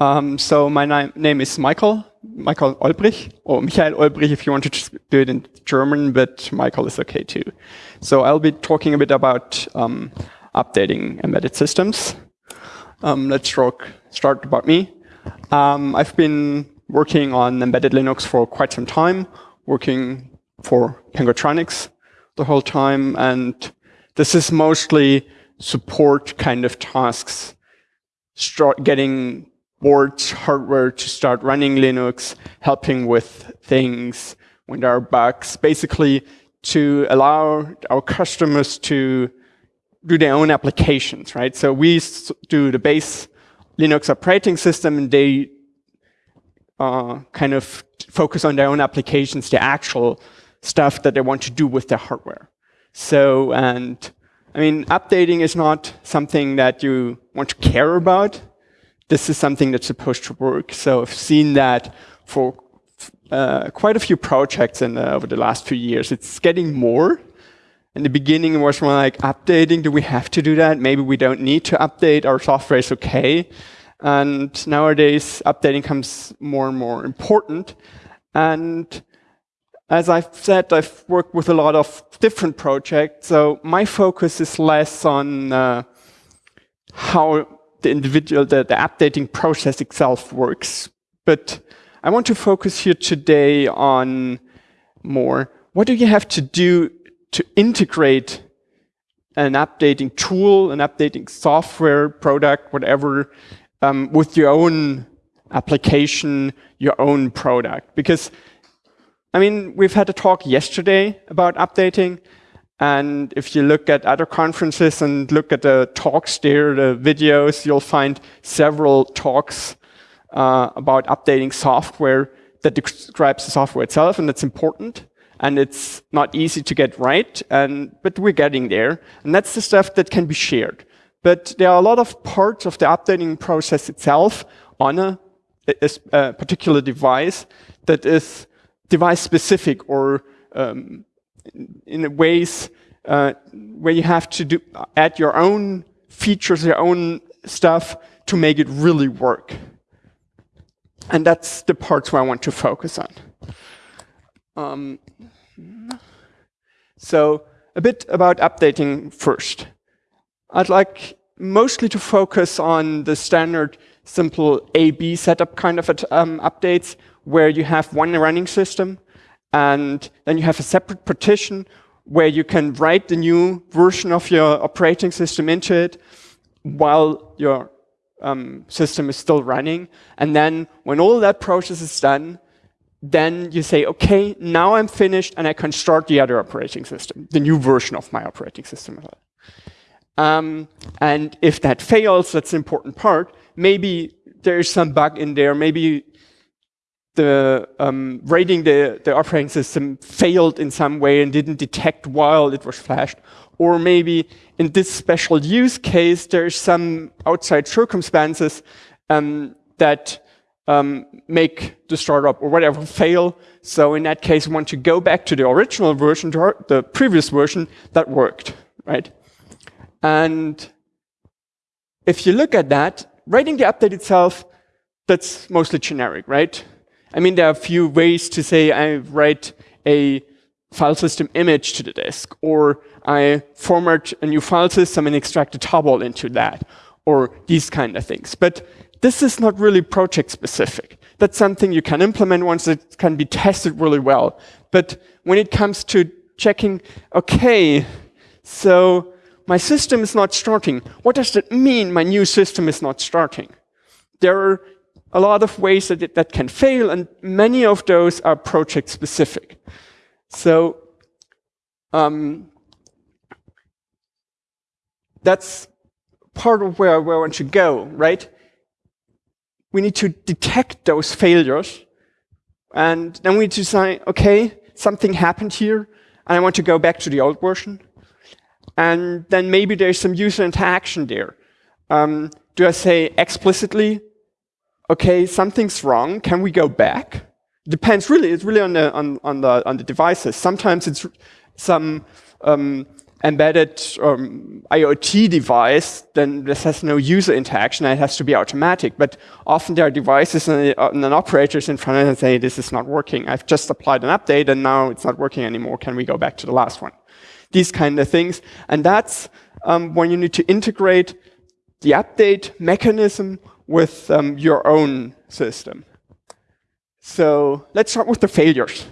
Um, so my name is Michael, Michael Olbrich, or Michael Olbrich if you want to do it in German, but Michael is okay too. So I'll be talking a bit about um, updating embedded systems. Um, let's talk, start about me. Um, I've been working on embedded Linux for quite some time, working for Pengutronix the whole time, and this is mostly support kind of tasks, getting boards, hardware to start running Linux, helping with things when there are bugs, basically to allow our customers to do their own applications, right? So we do the base Linux operating system and they uh, kind of focus on their own applications, the actual stuff that they want to do with their hardware. So, and I mean, updating is not something that you want to care about. This is something that's supposed to work. So I've seen that for uh, quite a few projects in, uh, over the last few years. It's getting more. In the beginning, it was more like updating. Do we have to do that? Maybe we don't need to update. Our software is okay. And nowadays, updating comes more and more important. And as I've said, I've worked with a lot of different projects. So my focus is less on uh, how the individual, the, the updating process itself works. But I want to focus here today on more, what do you have to do to integrate an updating tool, an updating software, product, whatever, um, with your own application, your own product. Because I mean, we've had a talk yesterday about updating. And if you look at other conferences and look at the talks there, the videos, you'll find several talks uh, about updating software that describes the software itself, and that's important. And it's not easy to get right, and but we're getting there. And that's the stuff that can be shared. But there are a lot of parts of the updating process itself on a, a, a particular device that is device specific or um, in ways uh, where you have to do, add your own features, your own stuff to make it really work. And that's the parts where I want to focus on. Um, so a bit about updating first. I'd like mostly to focus on the standard simple A-B setup kind of um, updates, where you have one running system, and then you have a separate partition where you can write the new version of your operating system into it while your um, system is still running. And then when all that process is done, then you say, okay, now I'm finished and I can start the other operating system, the new version of my operating system. Um, and if that fails, that's an important part. Maybe there's some bug in there. Maybe the um, rating the, the operating system failed in some way and didn't detect while it was flashed. Or maybe in this special use case, there's some outside circumstances um, that um, make the startup or whatever fail. So in that case, we want to go back to the original version, the previous version that worked, right? And if you look at that, writing the update itself, that's mostly generic, right? I mean, there are a few ways to say I write a file system image to the disk, or I format a new file system and extract a tarball into that, or these kind of things. But this is not really project specific. That's something you can implement once it can be tested really well. But when it comes to checking, okay, so my system is not starting. What does that mean my new system is not starting? There are a lot of ways that it, that can fail, and many of those are project specific. So um, that's part of where, where want to go, right? We need to detect those failures, and then we decide, okay, something happened here, and I want to go back to the old version. And then maybe there's some user interaction there. Um, do I say explicitly, okay, something's wrong, can we go back? Depends really, it's really on the, on, on the, on the devices. Sometimes it's some um, embedded um, IoT device, then this has no user interaction it has to be automatic. But often there are devices and, uh, and operators in front of and say, this is not working. I've just applied an update and now it's not working anymore. Can we go back to the last one? These kind of things. And that's um, when you need to integrate the update mechanism with um, your own system. So let's start with the failures.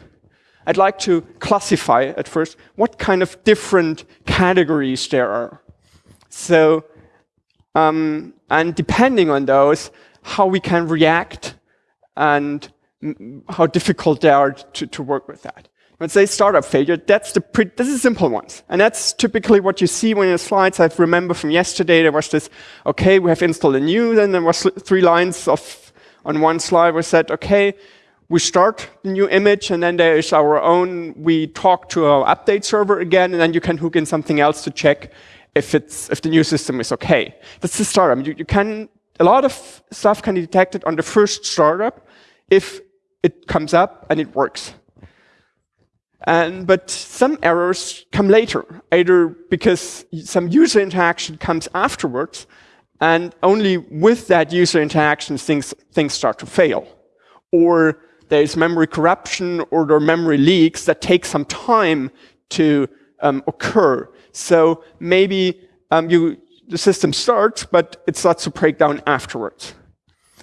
I'd like to classify at first what kind of different categories there are. So, um, and depending on those, how we can react and how difficult they are to, to work with that. Let's say startup failure, that's the pre this is simple ones. And that's typically what you see when the slides. I remember from yesterday, there was this, okay, we have installed a new, then there was three lines of, on one slide we said, okay, we start the new image and then there is our own, we talk to our update server again and then you can hook in something else to check if it's, if the new system is okay. That's the startup. You, you can, a lot of stuff can be detected on the first startup if it comes up and it works. And, but some errors come later, either because some user interaction comes afterwards, and only with that user interaction things, things start to fail. Or there's memory corruption or there are memory leaks that take some time to um, occur. So maybe um, you, the system starts, but it starts to break down afterwards.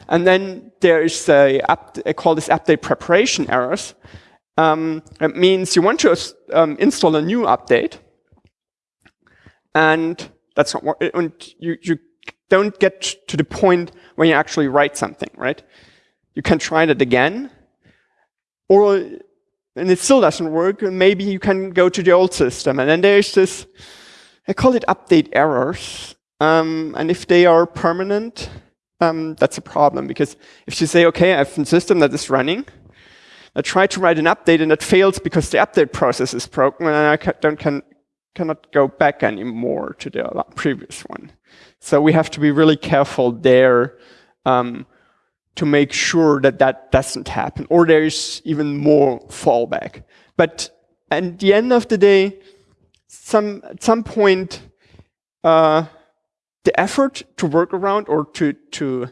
And then there is a, I call this update preparation errors. Um, it means you want to um, install a new update, and that's not what, and you, you don't get to the point when you actually write something, right? You can try that again, or, and it still doesn't work, and maybe you can go to the old system. And then there's this, I call it update errors. Um, and if they are permanent, um, that's a problem. Because if you say, okay, I have a system that is running, I try to write an update and it fails because the update process is broken and I don't can, cannot go back anymore to the previous one. So we have to be really careful there um, to make sure that that doesn't happen, or there's even more fallback. But at the end of the day, some, at some point, uh, the effort to work around or to, to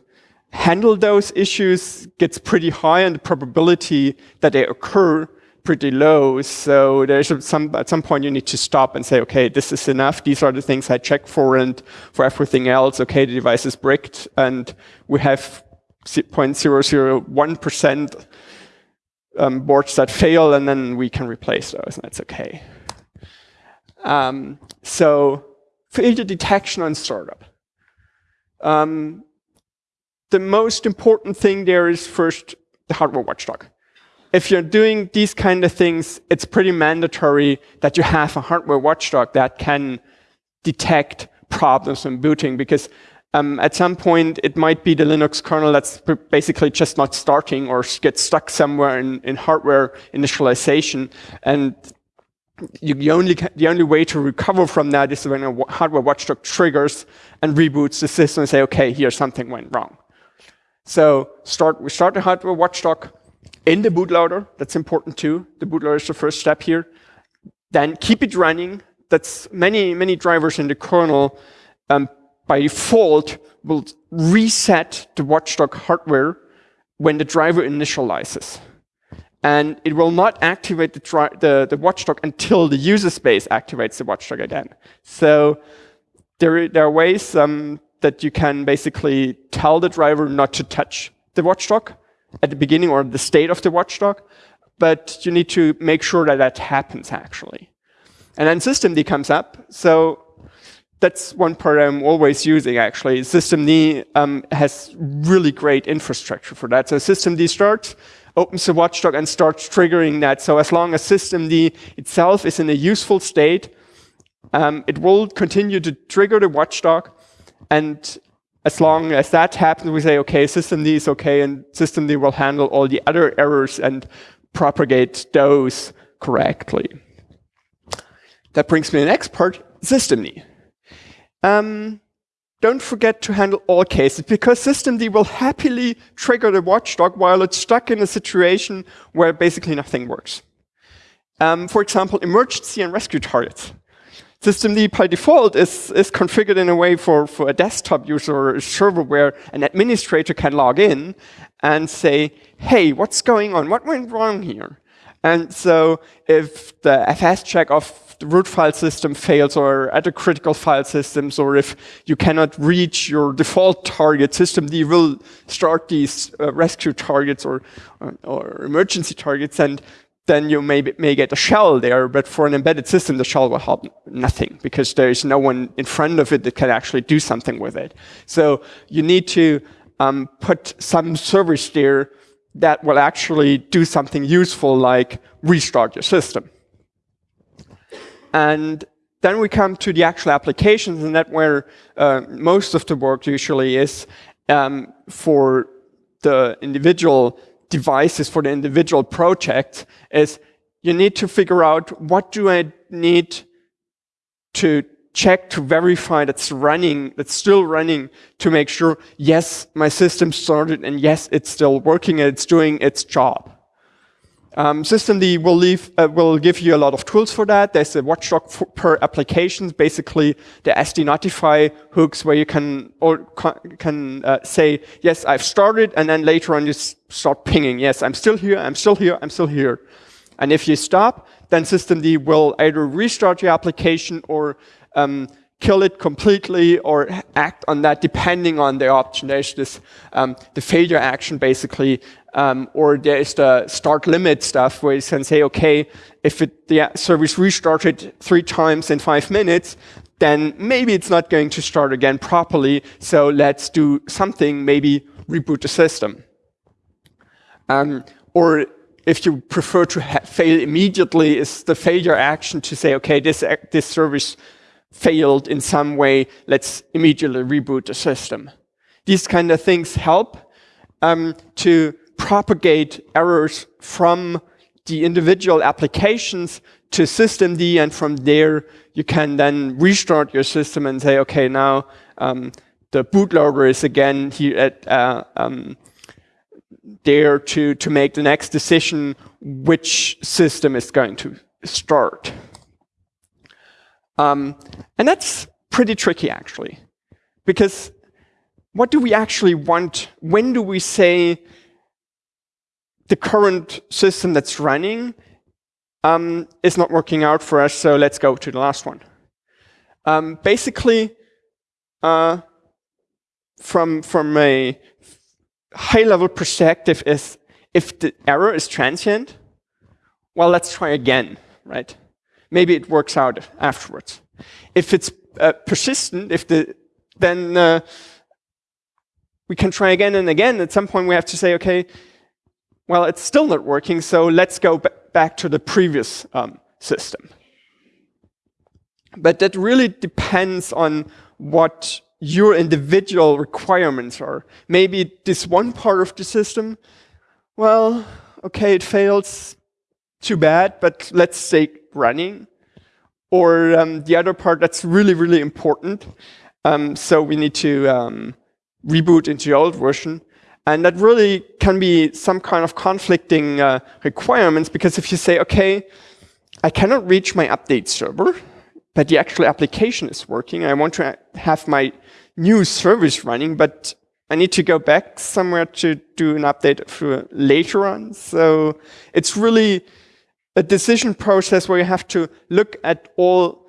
handle those issues gets pretty high and the probability that they occur pretty low. So there's some, at some point you need to stop and say, okay, this is enough. These are the things I check for and for everything else, okay, the device is bricked and we have 0.001% um, boards that fail, and then we can replace those, and that's okay. Um, so failure detection on startup. Um, the most important thing there is first the hardware watchdog. If you're doing these kind of things, it's pretty mandatory that you have a hardware watchdog that can detect problems when booting because um, at some point, it might be the Linux kernel that's basically just not starting or gets stuck somewhere in, in hardware initialization. And you, the, only, the only way to recover from that is when a hardware watchdog triggers and reboots the system and say, okay, here something went wrong. So start, we start the hardware watchdog in the bootloader. That's important too. The bootloader is the first step here. Then keep it running. That's many, many drivers in the kernel um, by default will reset the watchdog hardware when the driver initializes. And it will not activate the, the, the, watchdog until the user space activates the watchdog again. So there, there are ways um, that you can basically tell the driver not to touch the watchdog at the beginning or the state of the watchdog, but you need to make sure that that happens actually. And then systemd comes up. So that's one part I'm always using actually. Systemd um, has really great infrastructure for that. So systemd starts, opens the watchdog and starts triggering that. So as long as systemd itself is in a useful state, um, it will continue to trigger the watchdog. And as long as that happens, we say, okay, systemd is okay, and systemd will handle all the other errors and propagate those correctly. That brings me to the next part, systemd. Um, don't forget to handle all cases because systemd will happily trigger the watchdog while it's stuck in a situation where basically nothing works. Um, for example, emergency and rescue targets. Systemd by default is, is configured in a way for, for a desktop user or a server where an administrator can log in and say, hey, what's going on? What went wrong here? And so if the FS check of the root file system fails or other critical file systems, or if you cannot reach your default target, system, systemd will start these uh, rescue targets or, or, or, emergency targets, and then you may, may get a shell there, but for an embedded system, the shell will help nothing because there is no one in front of it that can actually do something with it. So you need to um, put some service there that will actually do something useful like restart your system. And then we come to the actual applications, and that where uh, most of the work usually is um, for the individual devices for the individual project is you need to figure out what do I need to check to verify that's running, that's still running to make sure, yes, my system started and yes, it's still working and it's doing its job. Um, Systemd will, leave, uh, will give you a lot of tools for that. There's a watchdog per application, basically the SD notify hooks where you can or can uh, say, yes, I've started, and then later on you start pinging, yes, I'm still here, I'm still here, I'm still here. And if you stop, then Systemd will either restart your application or um, kill it completely or act on that depending on the option. There's this, um, the failure action basically, um, or there's the start limit stuff where you can say, okay, if it, the service restarted three times in five minutes, then maybe it's not going to start again properly, so let's do something, maybe reboot the system. Um, or if you prefer to fail immediately, is the failure action to say, okay, this, this service failed in some way, let's immediately reboot the system. These kind of things help um, to propagate errors from the individual applications to systemd, and from there you can then restart your system and say, okay, now um, the bootloader is again here at uh, um, there to, to make the next decision which system is going to start. Um, and that's pretty tricky, actually. Because what do we actually want? When do we say the current system that's running um, is not working out for us, so let's go to the last one. Um, basically, uh, from, from a high-level perspective is if the error is transient, well, let's try again, right? maybe it works out afterwards. If it's uh, persistent, if the then uh, we can try again and again. At some point, we have to say, okay, well, it's still not working, so let's go back to the previous um, system. But that really depends on what your individual requirements are. Maybe this one part of the system, well, okay, it fails, too bad, but let's say running. Or um, the other part that's really, really important. Um, so we need to um, reboot into the old version. And that really can be some kind of conflicting uh, requirements because if you say, okay, I cannot reach my update server, but the actual application is working. I want to have my new service running, but I need to go back somewhere to do an update for later on. So it's really a decision process where you have to look at all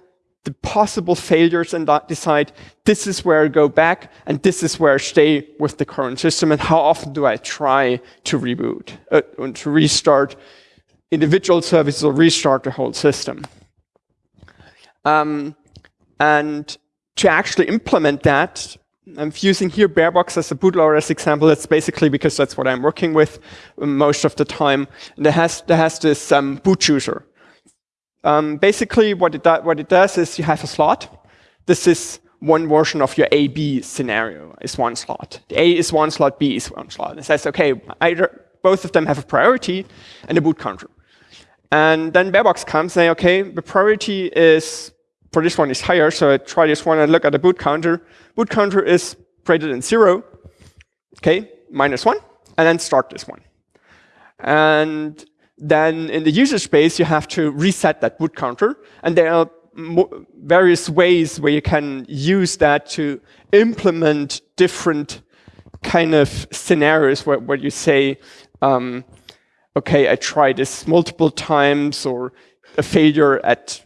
the possible failures and decide this is where I go back and this is where I stay with the current system and how often do I try to reboot uh, and to restart individual services or restart the whole system. Um, and to actually implement that, I'm using here Barebox as a bootloader as example. That's basically because that's what I'm working with most of the time. And it has, it has this um, boot chooser. Um, basically, what it, what it does is you have a slot. This is one version of your A-B scenario is one slot. The A is one slot, B is one slot. It says, okay, either both of them have a priority and a boot counter. And then Barebox comes saying, okay, the priority is for this one is higher, so I try this one and look at the boot counter. Boot counter is greater than zero, okay, minus one, and then start this one. And then in the user space, you have to reset that boot counter, and there are various ways where you can use that to implement different kind of scenarios where, where you say, um, okay, I tried this multiple times or a failure at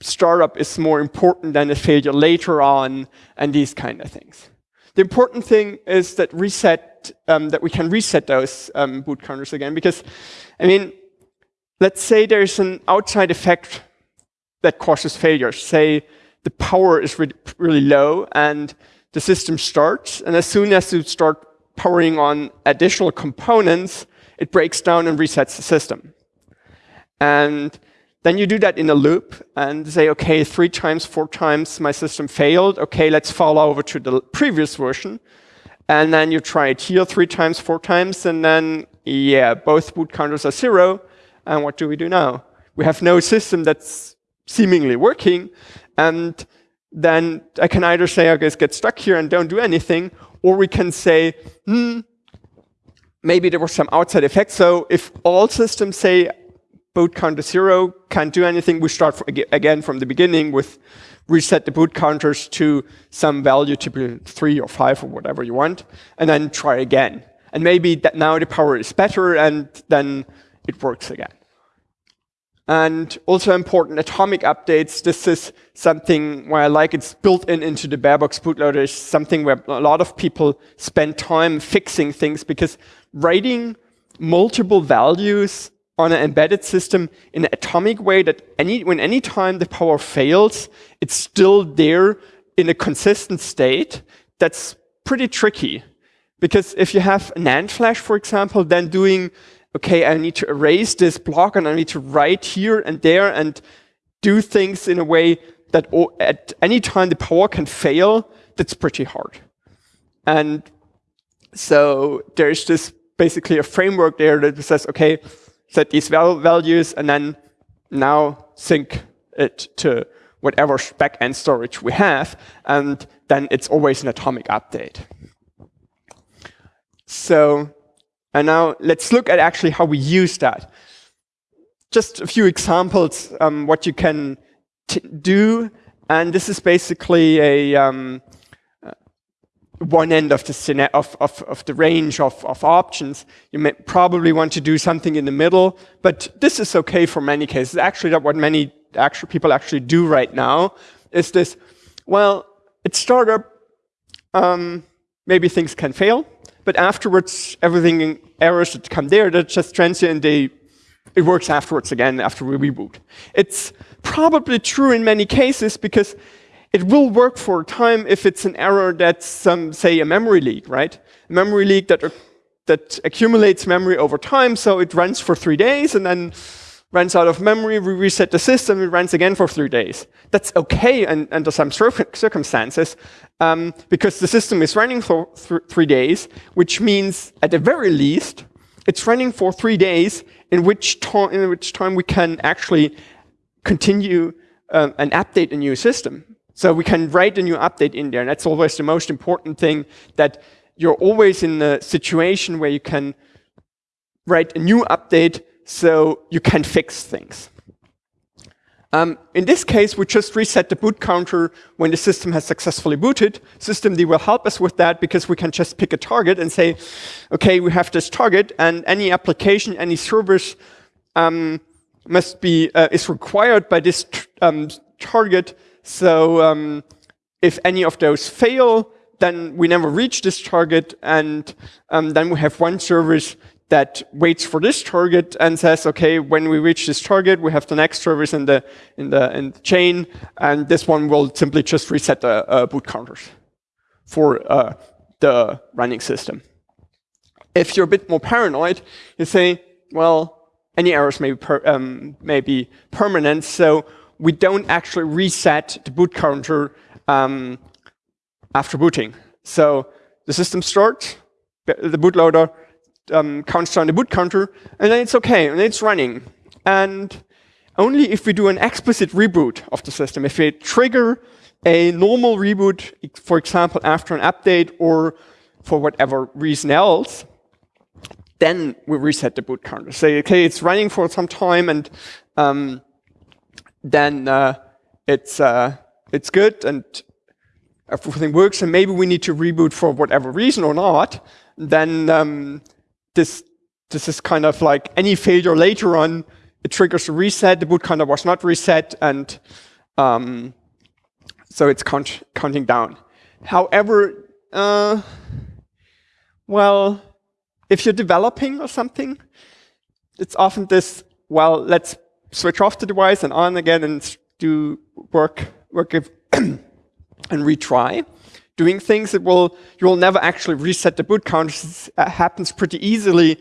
startup is more important than a failure later on and these kind of things. The important thing is that reset, um, that we can reset those um, boot counters again because, I mean, let's say there's an outside effect that causes failure. Say the power is re really low and the system starts, and as soon as you start powering on additional components, it breaks down and resets the system. And then you do that in a loop and say, okay, three times, four times my system failed. Okay, let's follow over to the previous version. And then you try it here three times, four times, and then, yeah, both boot counters are zero. And what do we do now? We have no system that's seemingly working. And then I can either say, I guess get stuck here and don't do anything, or we can say, hmm, maybe there was some outside effect. So if all systems say boot counter zero, can't do anything, we start again from the beginning with reset the boot counters to some value, typically three or five or whatever you want, and then try again. And maybe that now the power is better and then it works again. And also important, atomic updates. This is something where I like it's built in into the Barebox bootloader. It's something where a lot of people spend time fixing things because writing multiple values on an embedded system in an atomic way that any, when any time the power fails, it's still there in a consistent state, that's pretty tricky. Because if you have NAND flash, for example, then doing okay, I need to erase this block and I need to write here and there and do things in a way that at any time the power can fail, that's pretty hard. And so there's this basically a framework there that says, okay, set these val values and then now sync it to whatever backend storage we have, and then it's always an atomic update. So and now let's look at actually how we use that. Just a few examples um, what you can do. And this is basically a um, uh, one end of the, of, of, of the range of, of options. You may probably want to do something in the middle, but this is okay for many cases. Actually, what many actual people actually do right now is this, well, it's startup, um, maybe things can fail, but afterwards, everything errors that come there, they're just transient. They, it works afterwards again after we reboot. It's probably true in many cases because it will work for a time if it's an error that's, some, say, a memory leak, right? A memory leak that, that accumulates memory over time, so it runs for three days and then runs out of memory, we reset the system, it runs again for three days. That's okay and, under some circumstances um, because the system is running for th three days, which means at the very least, it's running for three days in which, in which time we can actually continue uh, and update a new system. So we can write a new update in there, and that's always the most important thing, that you're always in a situation where you can write a new update so you can fix things. Um, in this case, we just reset the boot counter when the system has successfully booted. Systemd will help us with that because we can just pick a target and say, okay, we have this target and any application, any service um, must be, uh, is required by this um, target. So um, if any of those fail, then we never reach this target and um, then we have one service that waits for this target and says, okay, when we reach this target, we have the next service in the, in the, in the chain, and this one will simply just reset the uh, boot counters for uh, the running system. If you're a bit more paranoid, you say, well, any errors may be, per, um, may be permanent, so we don't actually reset the boot counter um, after booting. So the system starts, the bootloader um, counts down the boot counter, and then it's okay, and it's running. And only if we do an explicit reboot of the system, if we trigger a normal reboot, for example, after an update or for whatever reason else, then we reset the boot counter. Say, okay, it's running for some time, and um, then uh, it's uh, it's good and everything works, and maybe we need to reboot for whatever reason or not, then um, this this is kind of like any failure later on, it triggers a reset. The boot counter was not reset, and um, so it's count counting down. However, uh, well, if you're developing or something, it's often this, well, let's switch off the device and on again and do work, work and retry. Doing things that will, you will never actually reset the boot counter. It uh, happens pretty easily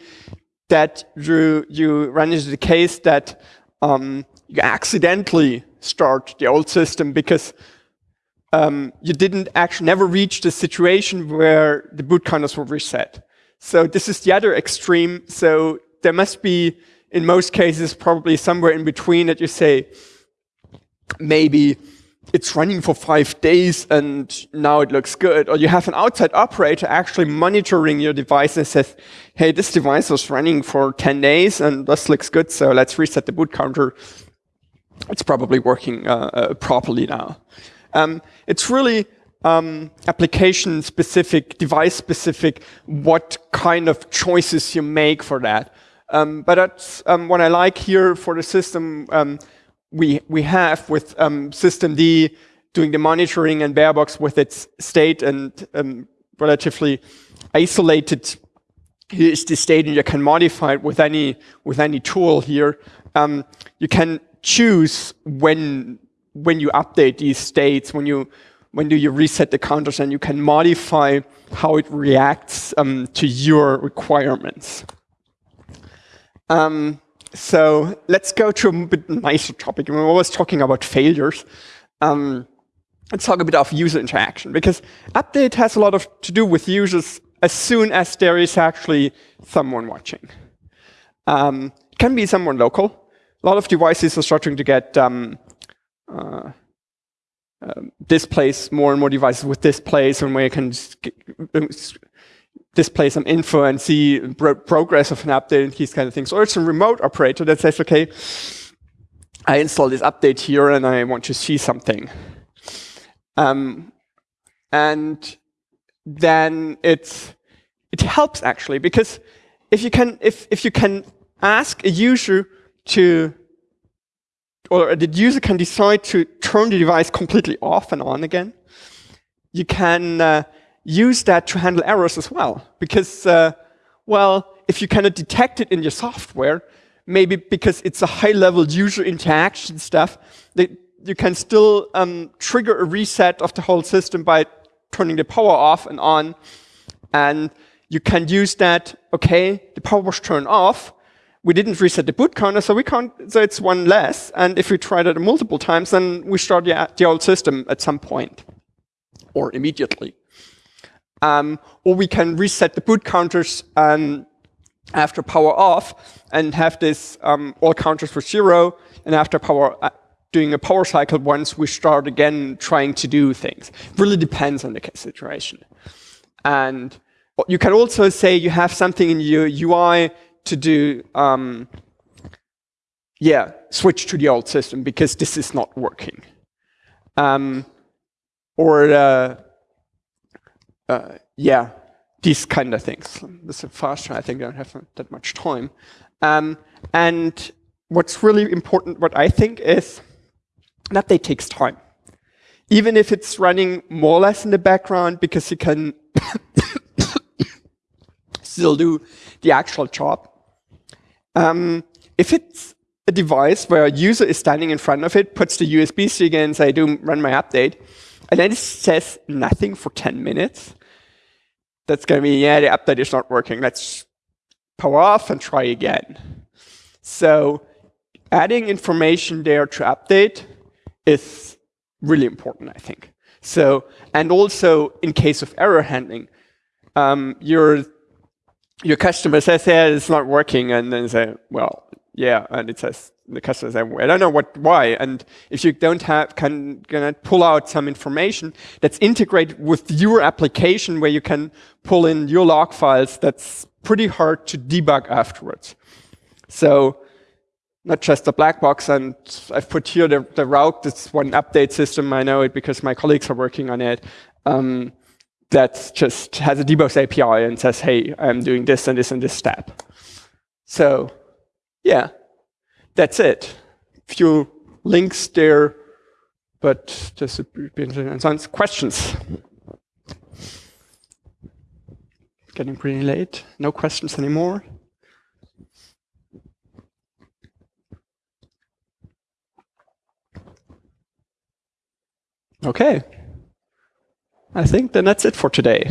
that you, you run into the case that um, you accidentally start the old system because um, you didn't actually never reach the situation where the boot counters were reset. So this is the other extreme. So there must be, in most cases, probably somewhere in between that you say, maybe it's running for five days and now it looks good. Or you have an outside operator actually monitoring your device and says, hey, this device was running for 10 days and this looks good, so let's reset the boot counter. It's probably working uh, uh, properly now. Um, it's really um, application specific, device specific, what kind of choices you make for that. Um, but that's um, what I like here for the system um, we, we have with um, systemd doing the monitoring and Barebox with its state and um, relatively isolated here is the state and you can modify it with any with any tool here. Um, you can choose when when you update these states, when you when do you reset the counters and you can modify how it reacts um, to your requirements. Um, so let's go to a bit nicer topic. We're always talking about failures. Um, let's talk a bit of user interaction because update has a lot of to do with users as soon as there is actually someone watching. Um, it can be someone local. A lot of devices are starting to get um, uh, um, displays, more and more devices with displays and where you can display some info and see pro progress of an update and these kind of things. Or it's a remote operator that says, okay, I install this update here and I want to see something. Um, and then it's, it helps actually because if you can, if, if you can ask a user to or the user can decide to turn the device completely off and on again. You can uh, use that to handle errors as well. Because, uh, well, if you cannot detect it in your software, maybe because it's a high-level user interaction stuff, that you can still um, trigger a reset of the whole system by turning the power off and on. And you can use that, okay, the power was turned off, we didn't reset the boot counter, so we can't, so it's one less. And if we try that multiple times, then we start the, the old system at some point or immediately. Um, or we can reset the boot counters um, after power off and have this um, all counters for zero. And after power, uh, doing a power cycle once, we start again trying to do things. Really depends on the situation. And you can also say you have something in your UI to do, um, yeah, switch to the old system because this is not working. Um, or, uh, uh, yeah, these kind of things. This is faster, I think I don't have that much time. Um, and what's really important, what I think is, that they takes time. Even if it's running more or less in the background because you can still do the actual job. Um, if it's a device where a user is standing in front of it, puts the USB stick in, say, do run my update, and then it says nothing for 10 minutes, that's going to be, yeah, the update is not working. Let's power off and try again. So adding information there to update is really important, I think. So, and also in case of error handling, um, your your customer says, yeah, it's not working, and then say, well, yeah, and it says, the customer says, I don't know what, why, and if you don't have, can, can pull out some information that's integrated with your application where you can pull in your log files, that's pretty hard to debug afterwards. So not just a black box. And I've put here the, the RAUC. It's one update system. I know it because my colleagues are working on it. Um, that just has a debug API and says, hey, I'm doing this and this and this step. So yeah, that's it. Few links there, but just and questions. Getting pretty late. No questions anymore. Okay. I think then that's it for today.